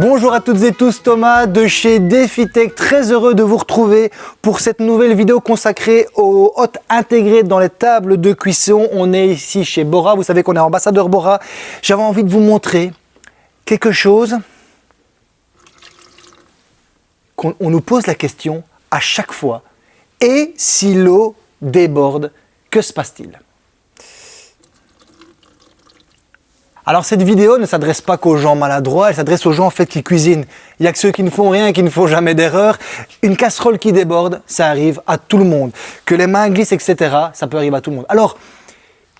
Bonjour à toutes et tous, Thomas de chez DefiTech, très heureux de vous retrouver pour cette nouvelle vidéo consacrée aux hôtes intégrées dans les tables de cuisson. On est ici chez Bora, vous savez qu'on est ambassadeur Bora. J'avais envie de vous montrer quelque chose qu'on on nous pose la question à chaque fois. Et si l'eau déborde, que se passe-t-il? Alors cette vidéo ne s'adresse pas qu'aux gens maladroits, elle s'adresse aux gens en fait qui cuisinent. Il n'y a que ceux qui ne font rien, qui ne font jamais d'erreur. Une casserole qui déborde, ça arrive à tout le monde. Que les mains glissent, etc., ça peut arriver à tout le monde. Alors,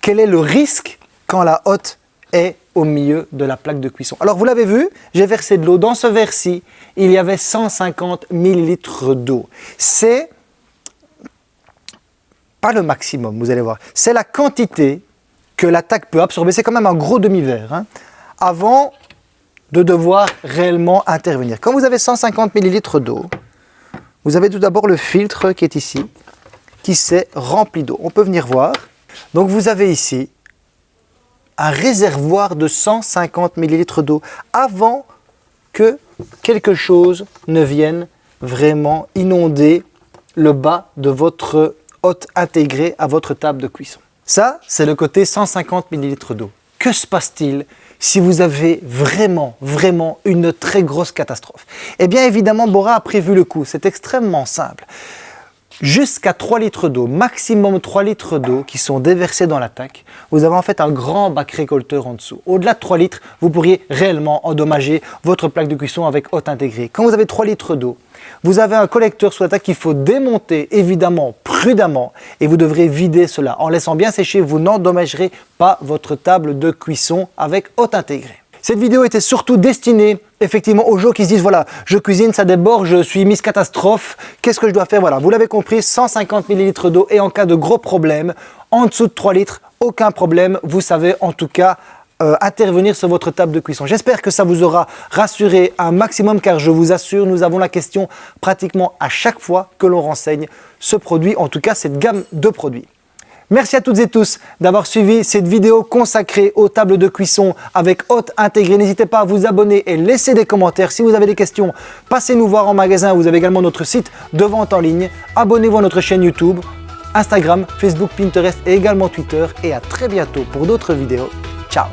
quel est le risque quand la hotte est au milieu de la plaque de cuisson? Alors vous l'avez vu, j'ai versé de l'eau. Dans ce verre-ci, il y avait 150 ml d'eau. C'est pas le maximum, vous allez voir. C'est la quantité que l'attaque peut absorber, c'est quand même un gros demi-verre, hein, avant de devoir réellement intervenir. Quand vous avez 150 ml d'eau, vous avez tout d'abord le filtre qui est ici, qui s'est rempli d'eau. On peut venir voir. Donc vous avez ici un réservoir de 150 ml d'eau avant que quelque chose ne vienne vraiment inonder le bas de votre hôte intégré à votre table de cuisson. Ça, c'est le côté 150 ml d'eau. Que se passe-t-il si vous avez vraiment, vraiment une très grosse catastrophe? Eh bien, évidemment, Bora a prévu le coup. C'est extrêmement simple. Jusqu'à 3 litres d'eau, maximum 3 litres d'eau qui sont déversés dans l'attaque, vous avez en fait un grand bac récolteur en dessous. Au-delà de 3 litres, vous pourriez réellement endommager votre plaque de cuisson avec hôte intégrée. Quand vous avez 3 litres d'eau, vous avez un collecteur sous l'attaque qu'il faut démonter évidemment prudemment et vous devrez vider cela. En laissant bien sécher, vous n'endommagerez pas votre table de cuisson avec hôte intégrée. Cette vidéo était surtout destinée effectivement aux gens qui se disent voilà, je cuisine, ça déborde, je suis mise catastrophe, qu'est-ce que je dois faire? Voilà, vous l'avez compris, 150 ml d'eau et en cas de gros problème, en dessous de 3 litres, aucun problème, vous savez en tout cas euh, intervenir sur votre table de cuisson. J'espère que ça vous aura rassuré un maximum car je vous assure, nous avons la question pratiquement à chaque fois que l'on renseigne ce produit, en tout cas cette gamme de produits. Merci à toutes et tous d'avoir suivi cette vidéo consacrée aux tables de cuisson avec hôte intégré. N'hésitez pas à vous abonner et laisser des commentaires. Si vous avez des questions, passez nous voir en magasin. Vous avez également notre site de vente en ligne. Abonnez-vous à notre chaîne YouTube, Instagram, Facebook, Pinterest et également Twitter. Et à très bientôt pour d'autres vidéos. Ciao